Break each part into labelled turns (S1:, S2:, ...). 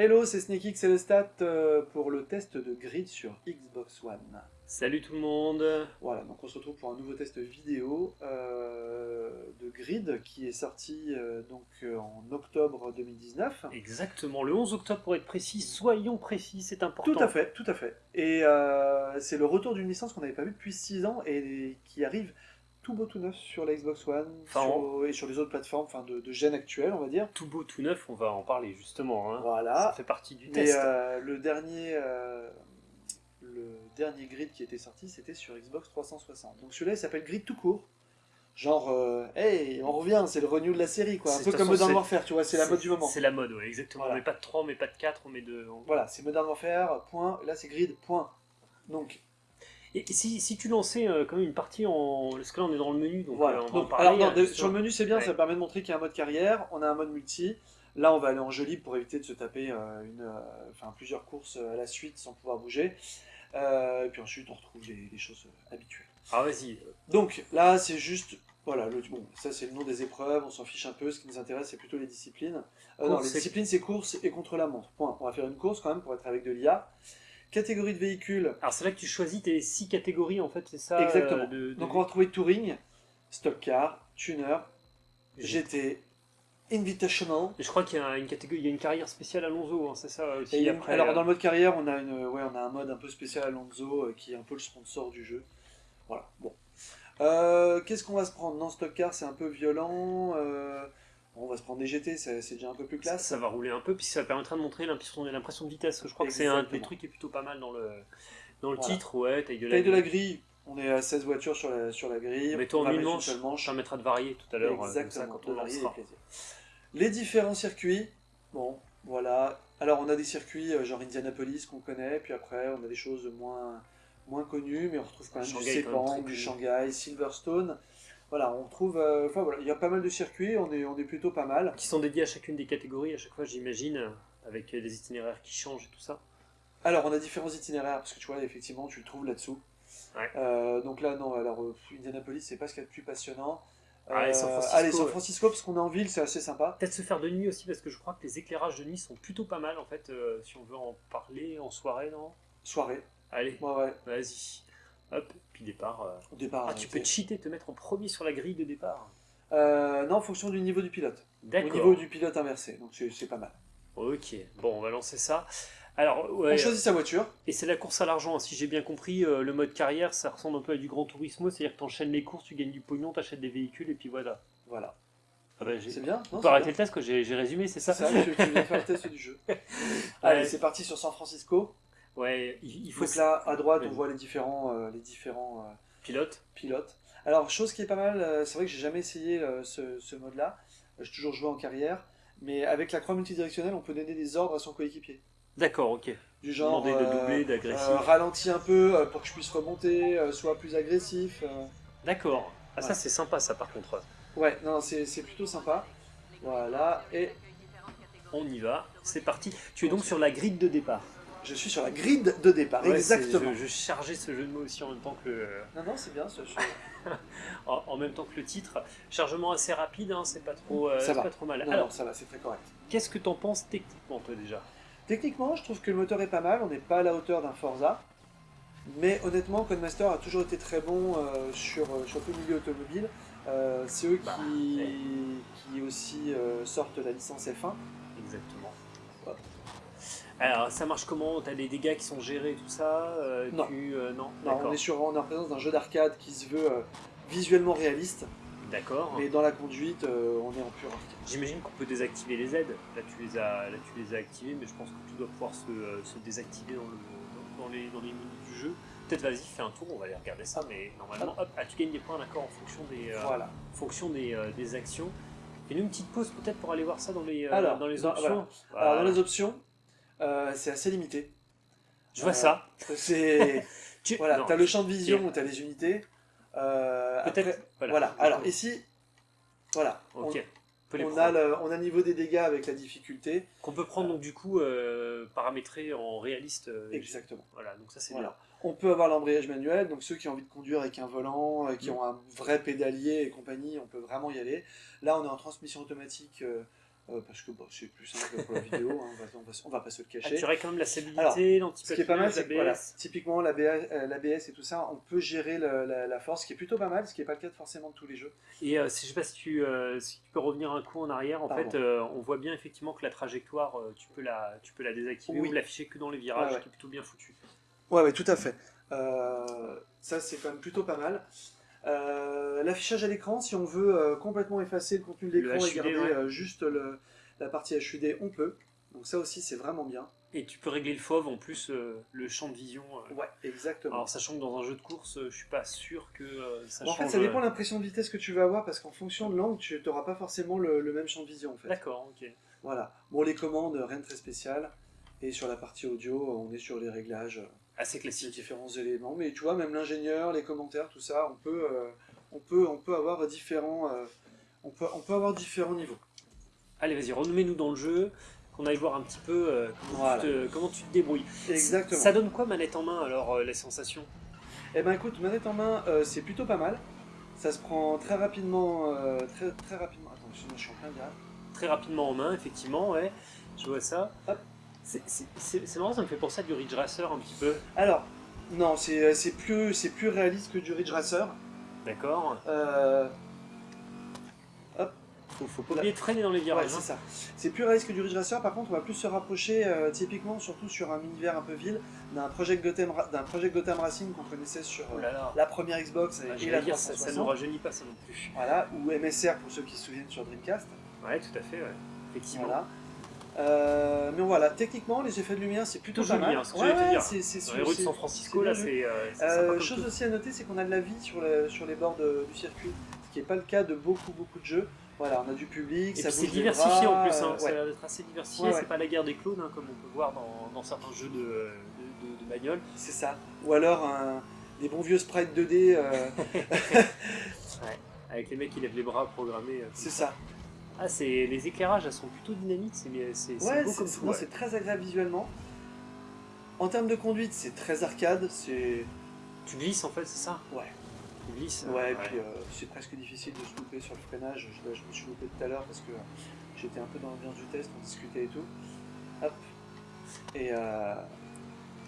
S1: Hello, c'est SneakX et le stat euh, pour le test de grid sur Xbox One.
S2: Salut tout le monde
S1: Voilà, donc on se retrouve pour un nouveau test vidéo euh, de grid qui est sorti euh, donc en octobre 2019.
S2: Exactement, le 11 octobre pour être précis, soyons précis, c'est important.
S1: Tout à fait, tout à fait. Et euh, c'est le retour d'une licence qu'on n'avait pas vue depuis 6 ans et qui arrive tout beau tout neuf sur la Xbox One
S2: Enfin,
S1: sur- et sur les autres plateformes enfin, de, de gène actuelle, on va dire.
S2: Tout beau, tout neuf, on va en parler justement. hein.
S1: Voilà.
S2: Ça fait partie du
S1: Mais
S2: test.
S1: euh, le dernier euh, le dernier grid qui était sorti, c'était sur Xbox 360. Donc celui-là, il s'appelle Grid tout court. Genre, euh, hey, on revient, c'est le renew de la série, quoi. Un peu comme Modern Warfare, tu vois, c'est la mode du moment.
S2: C'est la mode, ouais, exactement.
S1: Voilà.
S2: On met pas de 3, on met pas de 4, on met de... on-
S1: Voilà, c'est Modern Warfare, point. Là, c'est Grid, point. Donc,
S2: Et si, si tu lançais euh, quand même une partie en... Parce que là on est dans le menu, donc
S1: voilà.
S2: euh, on va
S1: Donc,
S2: en parler.
S1: alors, non,
S2: justement.
S1: sur le menu, c'est bien,
S2: Ouais.
S1: ça permet de montrer qu'il y a un mode carrière, on a un mode multi. Là, on va aller en jeu libre pour éviter de se taper euh, une, euh, enfin, plusieurs courses euh, à la suite sans pouvoir bouger. Euh, et puis ensuite, on retrouve les, les choses euh, habituelles.
S2: Ah vas-y,
S1: Donc là, c'est juste, voilà, le, bon, ça c'est le nom des épreuves, on s'en fiche un peu, ce qui nous intéresse c'est plutôt les disciplines. Euh, non, les disciplines c'est course et contre la montre, point. On va faire une course quand même pour être avec de l'IA. Catégorie de véhicules,
S2: alors c'est là que tu choisis tes 6 catégories en fait, c'est ça
S1: Exactement.
S2: euh, de, de-
S1: donc on va retrouver Touring, Stock Car, Tuner, GT, Invitational.
S2: Et je crois qu'il y a une catégorie, il y a une carrière spéciale Alonso, hein, c'est ça aussi
S1: Et
S2: après.
S1: alors
S2: euh,
S1: dans le mode carrière, on a, une, ouais, on a un mode un peu spécial Alonso euh, qui est un peu le sponsor du jeu. Voilà, bon. Euh, Qu'est-ce qu'on va se prendre? Non, Stock Car c'est un peu violent. On va se prendre des GT, c'est déjà un peu plus classe.
S2: ça va rouler un peu, puis ça permettra de montrer l'impression de vitesse. Je crois que c'est un des
S1: Exactement.
S2: trucs qui est plutôt pas mal dans le, dans le
S1: Voilà.
S2: titre. Ouais, taille de la
S1: Taille de la grille, on est à 16 voitures sur la, sur la grille.
S2: Mettons
S1: on
S2: en une manche, ça permettra de varier tout à l'heure. euh, comme ça,
S1: Exactement,
S2: quand on
S1: varier les différents circuits, bon, voilà. Alors on a des circuits euh, genre Indianapolis qu'on connaît, puis après on a des choses moins, moins connues, mais on retrouve quand même
S2: Shanghai,
S1: du Sepang, du. Shanghai, Silverstone. Voilà, on trouve, euh, enfin voilà, il y a pas mal de circuits, on est, on est plutôt pas mal.
S2: Qui sont dédiés à chacune des catégories, à chaque fois, j'imagine, euh, avec des itinéraires qui changent et tout ça.
S1: Alors on a différents itinéraires, parce que tu vois, effectivement, tu le trouves là-dessous.
S2: Ouais.
S1: Euh, donc là, non, alors Indianapolis, c'est pas ce qu'il y a de plus passionnant.
S2: Allez, San Francisco,
S1: allez, San
S2: ouais.
S1: Francisco, parce qu'on est en ville, c'est assez sympa.
S2: Peut-être se faire de nuit aussi, parce que je crois que les éclairages de nuit sont plutôt pas mal en fait, euh, si on veut en parler en soirée, non?
S1: Soirée,
S2: Allez,
S1: ouais, ouais,
S2: vas-y. Hop, puis départ. euh.
S1: au départ.
S2: Ah,
S1: euh,
S2: tu peux
S1: c'est-
S2: cheater, te mettre en premier sur la grille de départ.
S1: Euh, non, en fonction du niveau du pilote. Au
S2: D'accord.
S1: niveau du pilote inversé, donc c'est pas mal.
S2: Ok, bon, on va lancer ça. Alors, ouais,
S1: On choisit sa voiture.
S2: et c'est la course à l'argent, hein. si j'ai bien compris, euh, le mode carrière, ça ressemble un peu à du Grand Turismo, c'est-à-dire que tu enchaînes les courses, tu gagnes du pognon, tu achètes des véhicules, et puis voilà.
S1: Voilà.
S2: Ah
S1: C'est bien
S2: On
S1: non,
S2: peut
S1: c'est
S2: arrêter
S1: bien.
S2: le test, que j'ai résumé, c'est ça,
S1: C'est ça, tu, tu viens faire le test du jeu. Allez, c'est parti sur San Francisco.
S2: Ouais, il, faut
S1: Donc là, à droite, on voit les différents, euh, les différents euh,
S2: pilote.
S1: pilotes. Alors, chose qui est pas mal, euh, c'est vrai que j'ai jamais essayé ce, ce mode-là. J'ai toujours joué en carrière. Mais avec la croix multidirectionnelle, on peut donner des ordres à son coéquipier.
S2: D'accord, ok.
S1: Du genre,
S2: Demander de doubler, d'agressif.
S1: ralentis un peu pour que je puisse remonter, sois plus agressif.
S2: D'accord. Ah, ça c'est sympa, ça par contre.
S1: Ouais, non, c'est plutôt sympa. Voilà, et
S2: On y va, c'est parti. Tu es donc sur la grille de départ.
S1: Je suis sur la grid de départ,
S2: Ouais,
S1: exactement.
S2: Je, je chargeais ce jeu de mots aussi en même temps que le,
S1: Non, non, c'est bien, ce jeu.
S2: en, en même temps que le titre. Chargement assez rapide, hein, c'est pas trop, euh,
S1: Ça
S2: c'est
S1: va.
S2: pas trop mal.
S1: Non,
S2: Alors,
S1: non, ça va, c'est très correct.
S2: qu'est-ce que t'en penses techniquement toi déjà?
S1: Techniquement, je trouve que le moteur est pas mal, on n'est pas à la hauteur d'un Forza. Mais honnêtement, Codemaster a toujours été très bon euh, sur, euh, sur tout le milieu automobile. Euh, c'est eux
S2: Bah,
S1: qui, qui aussi euh, sortent la licence F1.
S2: Exactement. Alors, ça marche comment? T'as des dégâts qui sont gérés, tout ça euh,
S1: Non.
S2: tu, euh, non,
S1: on est, sur, on est en présence d'un jeu d'arcade qui se veut euh, visuellement réaliste,
S2: D'accord.
S1: mais dans la conduite, on est en pur arcade.
S2: J'imagine qu'on peut désactiver les aides. Là, tu les as, là, tu les as activées, mais je pense que tout doit pouvoir se, se désactiver dans, le, dans, les, dans les menus du jeu. Peut-être, vas-y, fais un tour, on va aller regarder ça, mais normalement, hop, ah, tu gagnes des points, d'accord, en fonction des,
S1: Voilà.
S2: fonction des, des actions? Fais-nous une petite pause peut-être pour aller voir ça dans les,
S1: Alors,
S2: dans les
S1: dans-
S2: options.
S1: Alors, dans les options, euh, c'est assez limité.
S2: Je vois
S1: euh,
S2: ça.
S1: C'est
S2: Tu...
S1: voilà, t'as le champ de vision où t'as les unités. Euh,
S2: Peut-être.
S1: après-
S2: Voilà.
S1: Voilà. Alors ici, voilà.
S2: On
S1: a le, on a le niveau des dégâts avec la difficulté.
S2: Qu'on peut prendre donc du coup euh, paramétré en réaliste. euh,
S1: Exactement.
S2: Voilà, donc ça c'est
S1: Voilà. On peut avoir l'embrayage manuel, donc ceux qui ont envie de conduire avec un volant, qui
S2: Mm.
S1: ont un vrai pédalier et compagnie, on peut vraiment y aller. Là, on est en transmission automatique euh, euh, parce que bon, c'est plus simple pour la vidéo, hein, on, va, on, va, on va pas se le
S2: Ah,
S1: cacher.
S2: tu aurais quand même la stabilité,
S1: Alors,
S2: l'anti
S1: Ce qui est pas mal, c'est que voilà, typiquement l'ABS euh, et tout ça, on peut gérer la, la force, ce qui est plutôt pas mal, ce qui n'est pas le cas de forcément de tous les jeux.
S2: Et euh, si, je sais pas si tu, euh, si tu peux revenir un coup en arrière, en
S1: Pardon.
S2: fait, on voit bien effectivement que la trajectoire, tu, peux la, tu peux la désactiver
S1: Oui.
S2: ou l'afficher que dans les virages,
S1: ouais.
S2: qui est plutôt bien foutu.
S1: Ouais, ouais, tout à fait. Ça, c'est quand même plutôt pas mal. Euh, L'affichage à l'écran, si on veut euh, complètement effacer le contenu de l'écran et garder
S2: ouais.
S1: euh, juste le- la partie HUD, on peut. Donc ça aussi, c'est vraiment bien.
S2: Et tu peux régler le FOV en plus, le champ de vision.
S1: Ouais, exactement.
S2: Alors, sachant que dans un jeu de course, je suis pas sûr que ça
S1: Bon, en fait,
S2: change.
S1: ça dépend de l'impression de vitesse que tu vas avoir, parce qu'en fonction de l'angle, tu n'auras pas forcément le, le même champ de vision, en fait.
S2: D'accord, ok.
S1: Voilà. Bon, les commandes, rien de très spécial. Et sur la partie audio, on est sur les réglages,
S2: Assez classique.
S1: différents éléments. Mais tu vois, même l'ingénieur, les commentaires, tout ça, on peut, euh, on peut, on peut avoir différents, euh, on peut, on peut avoir différents niveaux.
S2: Allez, vas-y, remets-nous dans le jeu, qu'on aille voir un petit peu euh, comment,
S1: Voilà.
S2: tu te, comment tu te débrouilles.
S1: Exactement.
S2: Ça donne quoi manette en main alors, les sensations
S1: Eh ben écoute, manette en main, c'est plutôt pas mal. Ça se prend très rapidement, très, très rapidement. Attends, je suis en plein direct.
S2: Très rapidement en main, effectivement, ouais. Je vois ça.
S1: Hop.
S2: C'est- marrant, ça me fait penser à du Ridge Racer un petit peu.
S1: Alors, non, c'est c'est plus, plus réaliste que du Ridge Racer.
S2: D'accord
S1: Euh,
S2: faut, faut pas oublier de freiner dans les
S1: ouais,
S2: virages.
S1: c'est
S2: hein.
S1: ça. C'est plus réaliste que du Ridge Racer. Par contre, on va plus se rapprocher, euh, typiquement, surtout sur un univers un peu ville, d'un Project Gotham, Ra- d'un Project Gotham Racing qu'on connaissait sur euh,
S2: Oh là là.
S1: la première Xbox et,
S2: Ah,
S1: et
S2: j'allais
S1: la
S2: dire, ça, ça
S1: 360.
S2: ne rajeunit pas ça non plus.
S1: Voilà, ou MSR pour ceux qui se souviennent sur Dreamcast.
S2: Ouais, tout à fait, ouais. Effectivement.
S1: Voilà. Euh, mais voilà, techniquement, les effets de lumière, c'est plutôt pas mal.
S2: hein,
S1: c'est c'est
S2: Dans les rues de San Francisco, là, c'est euh,
S1: Euh, chose aussi à noter, c'est qu'on a de la vie sur, le- sur les bords de- du circuit, ce qui n'est pas le cas de beaucoup, beaucoup de jeux. Voilà, on a du public,
S2: Et
S1: ça
S2: c'est diversifié
S1: bras,
S2: en plus, hein. ça
S1: ouais.
S2: a l'air d'être assez diversifié,
S1: Ouais,
S2: c'est
S1: ouais.
S2: pas la guerre des clones hein, comme on peut voir dans, dans certains jeux de, de, bagnole.
S1: c'est ça. Ou alors un- des bons vieux sprites 2D, euh,
S2: Avec les mecs qui lèvent les bras programmés.
S1: c'est ça.
S2: Ah, c'est les éclairages, elles sont plutôt dynamiques, c'est
S1: Ouais,
S2: beau comme tout. ouais.
S1: c'est très agréable visuellement. En termes de conduite, c'est très arcade, c'est...
S2: Tu glisses en fait, c'est ça?
S1: Ouais.
S2: Tu glisses.
S1: Ouais, et
S2: euh,
S1: puis euh, c'est presque difficile de se louper sur le freinage. Je, je me suis loupé tout à l'heure parce que j'étais un peu dans l'ambiance du test, on discutait et tout. Hop. Et euh,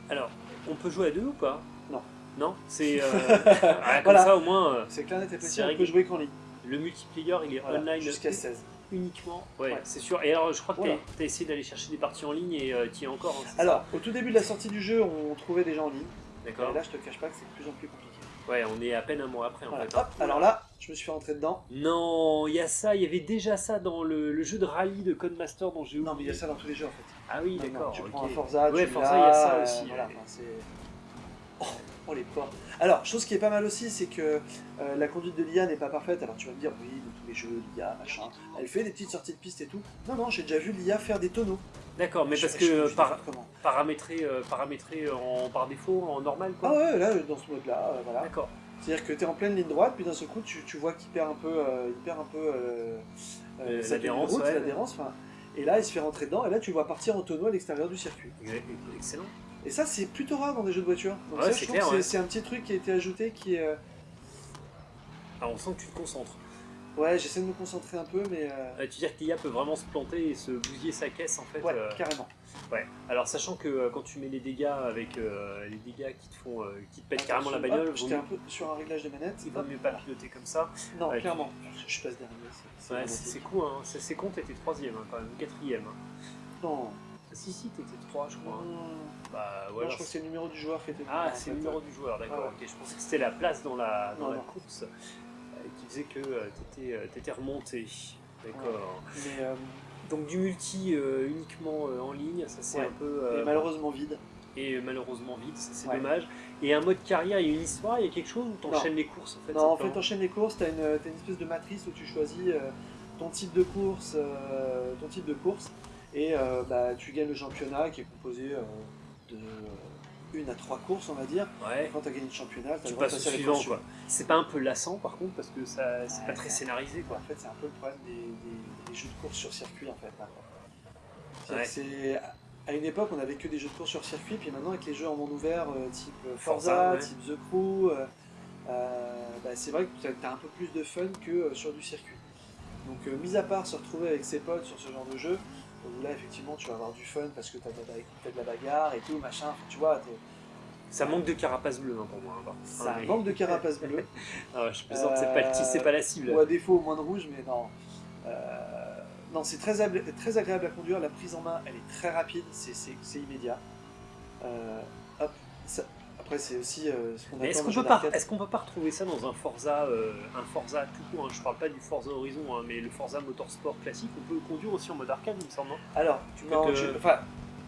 S2: Alors, on peut jouer à deux ou pas?
S1: Non.
S2: Non? C'est. euh, ah, comme
S1: Voilà.
S2: ça au moins, euh,
S1: c'est clair, on peut jouer qu'en ligne.
S2: le multiplayer il est
S1: Voilà,
S2: online
S1: jusqu'à 16.
S2: Uniquement. Ouais,
S1: Ouais.
S2: c'est sûr. Et alors, je crois que
S1: Voilà.
S2: tu as essayé d'aller chercher des parties en ligne et tu y es encore. hein,
S1: Alors, au tout début de la sortie du jeu, on trouvait des gens en ligne.
S2: D'accord.
S1: là, je te cache pas que c'est de plus en plus compliqué.
S2: Ouais, on est à peine un mois après en
S1: Voilà.
S2: fait. hein.
S1: Hop, alors là, je me suis fait rentrer dedans.
S2: Non, il y a ça, il y avait déjà ça dans le, le jeu de rallye de Codemaster dont j'ai oublié.
S1: Non, mais il y a ça dans tous les jeux en fait.
S2: Ah oui, d'accord.
S1: Tu prends un Forza,
S2: Ouais,
S1: tu
S2: Forza, il y a ça
S1: euh,
S2: aussi,
S1: voilà,
S2: ouais.
S1: enfin, c'est- oh, oh, les porcs. Alors, chose qui est pas mal aussi, c'est que euh, la conduite de l'IA n'est pas parfaite. Alors tu vas me dire, oui, de tous les jeux, l'IA, machin, elle fait des petites sorties de piste et tout. Non, non, j'ai déjà vu l'IA faire des tonneaux.
S2: D'accord, mais
S1: Je-
S2: parce
S1: je- je
S2: que
S1: dis
S2: par, paramétré, euh, paramétré en, par défaut, en normal
S1: Ah
S2: quoi.
S1: ouais, là, dans ce mode-là, euh, voilà.
S2: D'accord.
S1: C'est-à-dire que tu es en pleine ligne droite, puis d'un seul coup, tu, tu vois qu'il perd un peu, il perd un peu
S2: l'adhérence,
S1: route,
S2: ouais.
S1: Et là, il se fait rentrer dedans, et là, tu le vois partir en tonneau à l'extérieur du circuit.
S2: Excellent.
S1: Et ça, c'est plutôt rare dans des jeux de voiture. Donc
S2: Ouais,
S1: ça,
S2: c'est
S1: je trouve
S2: clair,
S1: que c'est-
S2: ouais.
S1: un petit truc qui a été ajouté qui est... euh,
S2: Ah, on sent que tu te concentres.
S1: Ouais, j'essaie de me concentrer un peu, mais... euh,
S2: Euh, tu veux dire que l'IA peut vraiment se planter et se bousiller sa caisse en fait
S1: Ouais, carrément.
S2: ouais. Alors sachant que quand tu mets les dégâts avec les dégâts qui te font qui te pètent carrément la bagnole,
S1: J'étais un peu sur un réglage de manette.
S2: il vaut mieux pas piloter comme ça.
S1: Non, clairement. Je, je passe derrière. c'est-
S2: Ouais,
S1: cool,
S2: hein. c'est c'est con, t'étais troisième hein, quand même, quatrième. hein.
S1: Non.
S2: Si si, t'étais trois, je crois.
S1: Non,
S2: Bah
S1: je crois que c'est le numéro du joueur qui était...
S2: Ah, c'est le numéro du joueur, d'accord.
S1: Ouais.
S2: ok. Je pensais que c'était la place dans la, dans
S1: Non,
S2: la
S1: non.
S2: course euh, qui faisait que euh, t'étais euh, t'étais remonté. D'accord.
S1: Mais, euh,
S2: Donc du multi euh, uniquement euh, en ligne, ça c'est
S1: Ouais.
S2: un peu. euh,
S1: et malheureusement vide.
S2: et malheureusement vide, ça c'est
S1: Ouais.
S2: dommage. Et un mode carrière, il y a une histoire, il y a quelque chose où t'enchaînes les courses en fait
S1: Non, en fait, t'enchaînes les courses, t'as une, t'as une espèce de matrice où tu choisis euh, ton type de course, euh, ton type de course, et euh, bah, tu gagnes le championnat qui est composé euh, de euh, une à trois courses, on va dire.
S2: Ouais.
S1: Et quand t'as gagné le championnat,
S2: Tu
S1: le
S2: passes au suivant quoi. C'est pas un peu lassant par contre parce que ça c'est
S1: Ouais,
S2: pas très scénarisé quoi.
S1: En fait, c'est un peu le problème des, des- des jeux de course sur circuit, en fait. maintenant.
S2: Ouais.
S1: C'est- à une époque, on avait que des jeux de course sur circuit, puis maintenant, avec les jeux en monde ouvert, euh, type
S2: Forza,
S1: type The Crew, bah, c'est vrai que tu as un peu plus de fun que sur du circuit. Donc, mis à part se retrouver avec ses potes sur ce genre de jeu, où là, effectivement, tu vas avoir du fun parce que tu as, de la bagarre et tout, machin, tu vois,
S2: Ça manque de carapace bleue hein, pour moi. hein,
S1: ça
S2: Ah, mais-
S1: manque de carapace bleue.
S2: Ah ouais, je plaisante, c'est pas, le pas la cible.
S1: Ou à défaut, au moins de rouge, mais non. Euh, non, c'est très, très agréable à conduire. La prise en main, elle est très rapide, c'est- immédiat. Euh, hop, ça- Après, c'est aussi euh, ce qu'on
S2: est-ce qu'on peut pas, qu'on peut pas retrouver ça dans un Forza, euh, un Forza tout court hein, Je parle pas du Forza Horizon, hein, mais le Forza Motorsport classique, on peut le conduire aussi en mode arcade, il me semble.
S1: Alors,
S2: Tu peux
S1: non,
S2: te-
S1: tu, enfin,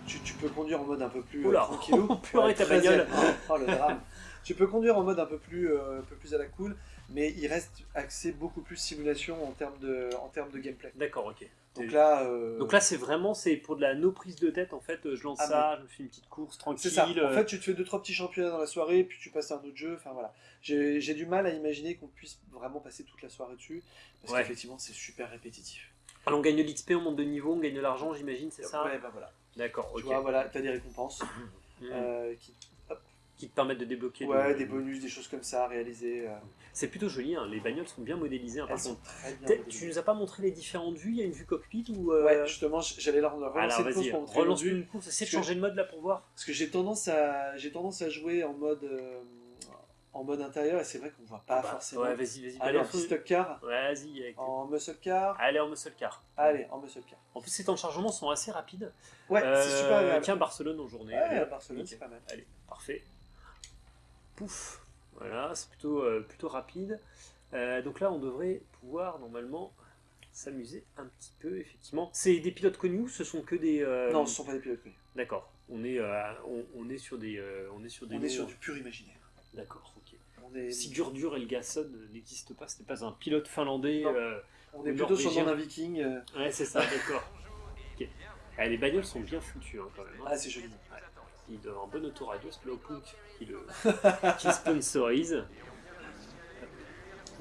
S1: tu, tu peux conduire en mode un peu plus euh,
S2: Oula,
S1: tranquillou.
S2: purée, ta bagnole.
S1: Oh, le drame. Tu peux conduire en mode un peu plus, un peu plus à la cool, mais il reste axé beaucoup plus simulation en termes de, en termes de gameplay.
S2: D'accord, ok.
S1: Donc là, euh,
S2: Donc là, c'est vraiment, c'est pour de la no prise de tête en fait. euh, Je lance
S1: Ah,
S2: ça, je me fais une petite course
S1: c'est
S2: tranquille.
S1: ça. En
S2: euh,
S1: fait, tu te fais deux trois petits championnats dans la soirée, puis tu passes à un autre jeu. Enfin voilà. J'ai du mal à imaginer qu'on puisse vraiment passer toute la soirée dessus, parce
S2: Ouais.
S1: qu'effectivement, c'est super répétitif.
S2: alors, on gagne de l'XP, on monte de niveau, on gagne de l'argent, j'imagine, c'est ça?
S1: Ouais, bah voilà.
S2: D'accord,
S1: Tu vois, voilà, t'as des récompenses euh, qui,
S2: Qui te permettent de débloquer.
S1: ouais,
S2: de-
S1: des bonus, des choses comme ça à réaliser. euh,
S2: C'est plutôt joli, hein, les bagnoles sont bien modélisées. hein, par
S1: elles sont très bien. Modélisées.
S2: Tu nous as pas montré les différentes vues? Il y a une vue cockpit ou euh,
S1: Ouais, justement, j'allais leur relancer
S2: Alors
S1: une
S2: vas-y,
S1: pour montrer
S2: relance une course. Essaie de changer de mode là pour voir.
S1: Parce que j'ai tendance à j'ai tendance à jouer en mode euh, en mode intérieur et c'est vrai qu'on voit pas
S2: Ah bah,
S1: forcément.
S2: Ouais, vas-y, vas-y.
S1: Allez, en
S2: balance une-
S1: stock car,
S2: Vas-y.
S1: en muscle car.
S2: Allez en muscle car.
S1: Allez, en muscle car.
S2: En plus, ces temps de chargement sont assez rapides.
S1: Ouais, c'est super agréable.
S2: Tiens, Barcelone en journée.
S1: Ouais,
S2: Allez,
S1: Barcelone, c'est pas mal.
S2: Allez, parfait. Pouf. Voilà, c'est plutôt, euh, plutôt rapide. Euh, donc là, on devrait pouvoir normalement s'amuser un petit peu, effectivement. C'est des pilotes connus ou ce sont que des. euh,
S1: Non, ce sont pas des pilotes connus.
S2: D'accord. On est, on, on est sur des, on est sur des.
S1: On est sur du pur imaginaire.
S2: D'accord. Ok.
S1: On est,
S2: Si Gurdur Elgason n'existe pas, ce n'est pas un pilote finlandais.
S1: On est plutôt sur d'un viking.
S2: Ouais, c'est ça, d'accord. Ok. Ah, les bagnoles sont bien foutues hein, quand même. hein.
S1: Ah, c'est joli.
S2: Il doit avoir un bon autoradio, Slowpoke, qui le, qui le sponsorise.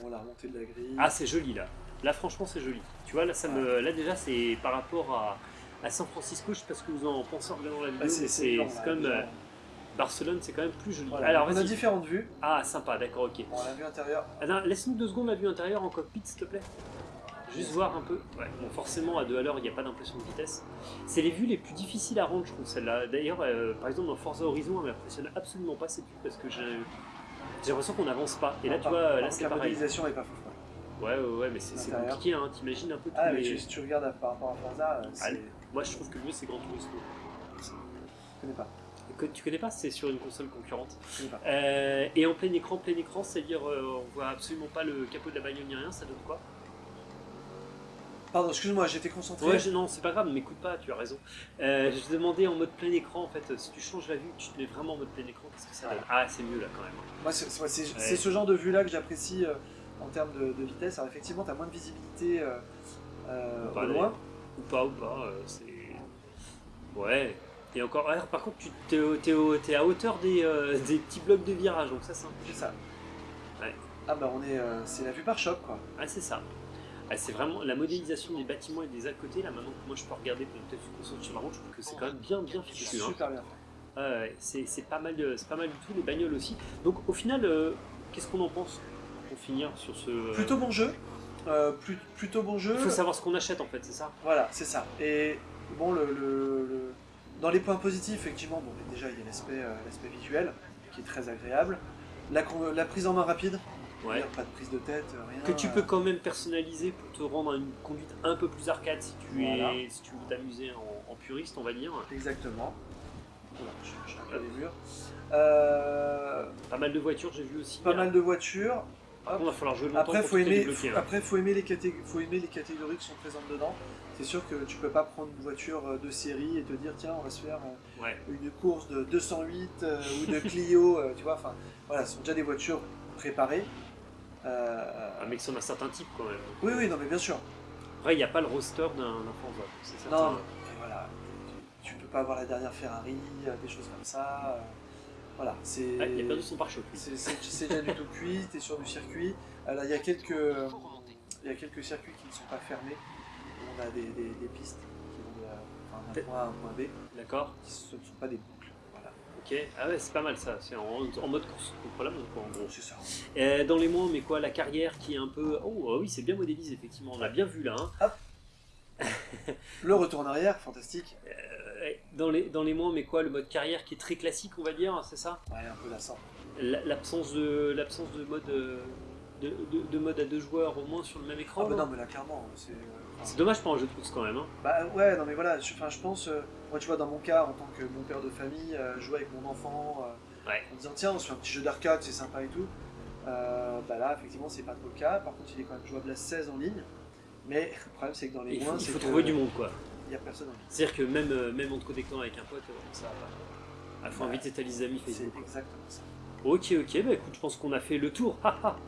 S1: On l'a remonté de la grille.
S2: Ah, c'est joli là. Là, franchement, c'est joli. Tu vois, là, ça me, là déjà, c'est par rapport à, à San Francisco, je sais pas ce que vous en pensez en regardant la vidéo,
S1: Ah, c'est
S2: mais
S1: c'est déjà.
S2: euh, Barcelone, c'est quand même plus joli.
S1: Voilà.
S2: Alors,
S1: on a différentes vues.
S2: Ah, sympa, d'accord, ok.
S1: Bon, la vue intérieure.
S2: Laisse-nous deux secondes la vue intérieure en cockpit, s'il te plaît. Juste voir un peu. Ouais, bon, forcément, à deux à l'heure, il n'y a pas d'impression de vitesse. C'est les vues les plus difficiles à rendre, je trouve, celle-là. D'ailleurs, euh, par exemple, dans Forza Horizon, elle m'impressionne absolument pas cette vue parce que j'ai l'impression qu'on n'avance pas. Et là, tu vois, là, c'est
S1: la modélisation est pas fou.
S2: Ouais, ouais, ouais, mais c'est compliqué, hein. T'imagines un peu tous
S1: Ah, mais
S2: les-
S1: tu- si tu regardes par rapport à Forza, euh,
S2: Allez. Moi, je trouve que le mieux, c'est Gran Turismo.
S1: je connais pas.
S2: Que- Tu connais pas? C'est sur une console concurrente.
S1: Je connais pas.
S2: Euh, et en plein écran, plein écran, c'est-à-dire euh, on voit absolument pas le capot de la bagnole ni rien, ça donne quoi?
S1: Pardon, excuse-moi, j'étais concentré.
S2: Ouais, je- non, c'est pas grave, m'écoute pas, tu as raison. Euh, je demandais en mode plein écran, en fait, euh, si tu changes la vue, tu te mets vraiment en mode plein écran, qu'est-ce que ça donne Ah, c'est mieux là quand même.
S1: Moi, c'est
S2: Ouais.
S1: ce genre de vue-là que j'apprécie euh, en termes de, de vitesse. Alors, effectivement, tu as moins de visibilité euh, euh, au loin.
S2: Ou pas, ou pas, c'est. Ouais. Et encore, alors, par contre, tu t'es à hauteur des, des petits blocs de virage, donc ça c'est un peu
S1: C'est ça.
S2: Ouais.
S1: Ah, bah, on est. c'est la vue par choc, quoi.
S2: Ah, c'est ça. Ah, c'est vraiment la modélisation des bâtiments et des à côté, là maintenant que moi je peux regarder pour peut-être concentrer sur la route, je trouve que c'est quand même bien bien fichu. hein.
S1: Super bien
S2: c'est pas mal, de- pas mal du tout les bagnoles aussi. Donc au final, euh, qu'est-ce qu'on en pense pour finir sur ce euh,
S1: Plutôt bon jeu. Euh, plus- plutôt bon jeu.
S2: Il faut savoir ce qu'on achète en fait, c'est ça?
S1: Voilà, c'est ça. Et bon, le, le- le- dans les points positifs, effectivement, bon, déjà il y a l'aspect visuel qui est très agréable. La prise en main rapide,
S2: Ouais.
S1: pas de prise de tête, rien.
S2: Que tu peux
S1: euh,
S2: quand même personnaliser pour te rendre à une conduite un peu plus arcade si tu
S1: Voilà.
S2: es, si tu veux t'amuser en, en puriste, on va dire.
S1: Exactement. Voilà, je, je pas les murs. Euh,
S2: Pas mal de voitures, j'ai vu aussi.
S1: pas mal de voitures.
S2: Par contre, il va falloir jouer longtemps
S1: Après,
S2: pour
S1: faut aimer, après, faut aimer les faut aimer les catégories qui sont présentes dedans. C'est sûr que tu peux pas prendre une voiture euh, de série et te dire tiens, on va se faire euh,
S2: Ouais.
S1: une course de 208 euh, ou de Clio, euh, tu vois. Enfin, voilà, ce sont déjà des voitures préparées. Euh,
S2: Un en a certains types quand même.
S1: oui, oui, non, mais bien sûr.
S2: Après, il n'y a pas le roster d'un d'un Forza, c'est certain.
S1: Non, mais voilà, tu, tu peux pas avoir la dernière Ferrari, euh, des choses comme ça. euh, voilà, c'est.
S2: Ah, il a perdu son pare-choc.
S1: C'est déjà du tout cuit, tu es sur du circuit. Alors, il y, a quelques, il y a quelques circuits qui ne sont pas fermés. On a des, des- des pistes qui vont de- d'un point A à un point B,
S2: D'accord
S1: qui ne sont pas des.
S2: Ok, ah ouais, c'est pas mal ça, c'est en, en mode course contre la montre quoi, en gros.
S1: C'est ça.
S2: Euh, dans les mois, mais quoi, la carrière qui est un peu. Oh, ah oui, c'est bien modélisé, effectivement, on l'a bien vu là. hein.
S1: Le retour en arrière, fantastique.
S2: Euh, dans, les, dans les mois, mais quoi, le mode carrière qui est très classique, on va dire, c'est ça?
S1: Ouais, un peu lassant.
S2: La- L'absence de, l'absence de mode. euh, De, de- de mode à deux joueurs au moins sur le même écran.
S1: Ah bah
S2: non
S1: mais là, clairement, c'est... euh, enfin,
S2: C'est dommage pour un jeu de course quand même. Hein.
S1: Bah ouais, non mais voilà, je, enfin, je pense, euh, moi tu vois, dans mon cas, en tant que mon père de famille, euh, jouer avec mon enfant, euh,
S2: Ouais.
S1: en disant tiens, on se fait un petit jeu d'arcade, c'est sympa et tout, euh, bah là, effectivement, c'est pas trop le cas. Par contre, il est quand même jouable à 16 en ligne, mais le problème, c'est que dans les
S2: Il faut,
S1: moins,
S2: il
S1: c'est
S2: faut trouver du monde quoi.
S1: Il y a personne en ligne.
S2: C'est-à-dire que même, même en te connectant avec un pote, ça va pas. Il faut inviter tes amis
S1: C'est
S2: Facebook. quoi.
S1: exactement ça.
S2: Ok, ok, bah écoute, je pense qu'on a fait le tour,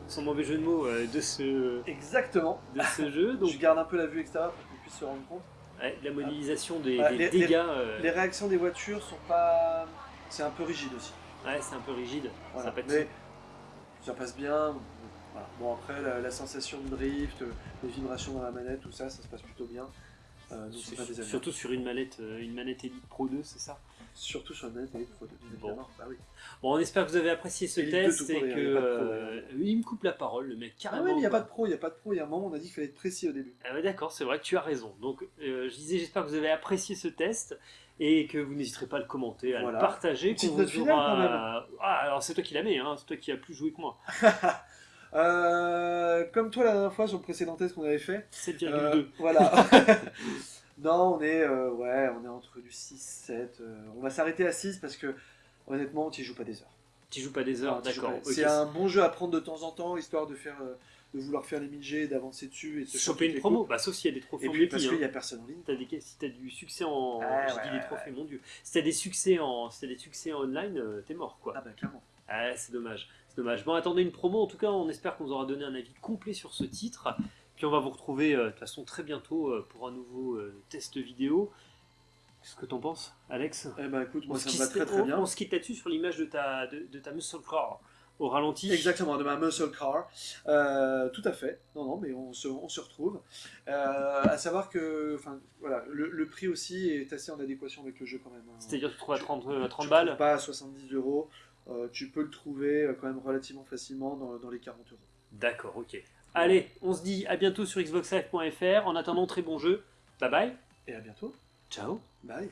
S2: sans mauvais jeu de mots, euh, de, ce,
S1: Exactement.
S2: de ce jeu. Donc,
S1: Je garde un peu la vue extérieure pour qu'on puisse se rendre compte.
S2: Ouais, la modélisation des,
S1: les-
S2: dégâts, euh,
S1: Les réactions des voitures sont pas. C'est un peu rigide aussi.
S2: ouais, c'est un peu rigide.
S1: Voilà.
S2: Ça,
S1: Mais ça passe bien. Voilà. Bon, après, la, la sensation de drift, euh, les vibrations dans la manette, tout ça, ça se passe plutôt bien. Euh, pas.
S2: Surtout sur une manette, euh, une manette Elite Pro 2, c'est ça?
S1: Surtout sur la manette Elite Pro 2, bien
S2: Bon.
S1: Bah oui.
S2: Bon, on espère que vous avez apprécié ce
S1: Elite
S2: test
S1: 2 tout
S2: et
S1: court,
S2: que.
S1: il
S2: euh, il me coupe la parole, le mec,
S1: Ah oui, mais il n'y a pas de pro, il n'y a pas de pro. Il y a un moment, on a dit qu'il fallait être précis au début.
S2: Ah ouais, d'accord, c'est vrai que tu as raison. Donc, euh, je disais, j'espère que vous avez apprécié ce test et que vous n'hésiterez pas à le commenter, à
S1: Voilà.
S2: le partager.
S1: Une petite note finale,
S2: aura-
S1: quand même.
S2: Ah, alors c'est toi qui la mets, hein, c'est toi qui as plus joué que moi.
S1: Euh, comme toi la dernière fois sur le précédent test qu'on avait fait.
S2: 7,2.
S1: euh, voilà. non, on est, euh, ouais, on est entre du 6, 7. euh, on va s'arrêter à 6 parce que honnêtement, tu joues pas des heures.
S2: Tu joues pas des heures, d'accord.
S1: pas-. C'est un bon jeu à prendre de temps en temps, histoire de faire, de vouloir faire les 1000G, d'avancer dessus et de se
S2: Choper une promo, bah sauf s'il y a des trophées
S1: Et
S2: en
S1: puis parce
S2: hein.
S1: qu'il y a personne en ligne.
S2: T'as des, si t'as du succès en.
S1: Ah,
S2: je
S1: ouais,
S2: dis
S1: ouais,
S2: des trophées, mon dieu. Si t'as des succès en, si t'as des succès en online, t'es mort quoi.
S1: Ah bah clairement.
S2: Ah, c'est dommage. C'est dommage. Bon, attendez une promo. En tout cas, on espère qu'on vous aura donné un avis complet sur ce titre. Puis on va vous retrouver euh, de toute façon très bientôt euh, pour un nouveau euh, test vidéo. Qu'est-ce que t'en penses, Alex?
S1: Eh bah écoute, moi
S2: on
S1: ça me va très très
S2: on-
S1: bien.
S2: On se quitte là-dessus sur l'image de ta, de, de ta muscle car au ralenti.
S1: Exactement, de ma muscle car. Tout à fait. Non, non, mais on se, on se retrouve. À savoir que, enfin, voilà, le, le prix aussi est assez en adéquation avec le jeu quand même. hein.
S2: C'est-à-dire que tu trouves à 30, euh, 30
S1: Tu le trouves
S2: balles.
S1: Pas à 70 euros. Euh, tu peux le trouver euh, quand même relativement facilement dans, dans les 40 euros.
S2: D'accord, ok. Allez, on se dit à bientôt sur xboxlive.fr. En attendant, très bon jeu. Bye bye.
S1: Et à bientôt.
S2: Ciao.
S1: Bye.